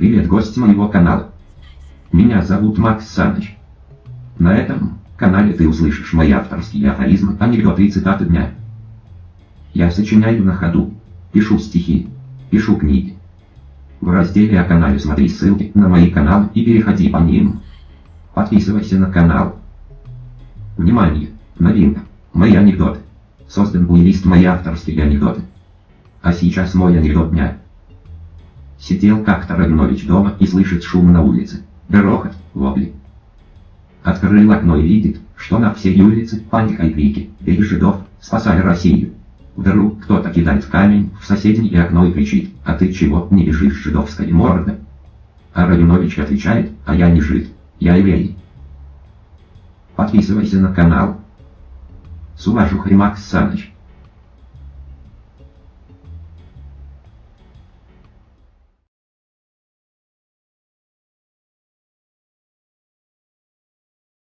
Привет, гость моего канала. Меня зовут Макс Саныч. На этом канале ты услышишь мои авторские афоризмы, анекдоты и цитаты дня. Я сочиняю на ходу, пишу стихи, пишу книги. В разделе о канале смотри ссылки на мои каналы и переходи по ним. Подписывайся на канал. Внимание! Новинка. Мои анекдоты. Создан плейлист «Мои авторские анекдоты». А сейчас мой анекдот дня. Сидел как-то Рагнович дома и слышит шум на улице. Грохот, вопли. Открыл окно и видит, что на всей улице паника и крики, бей жидов, спасай Россию. Вдруг кто-то кидает камень в соседнее окно и кричит, а ты чего не бежишь, жидовская морда? А Рабинович отвечает, а я не жид, я еврей. Подписывайся на канал. Суважух Римакс Саныч.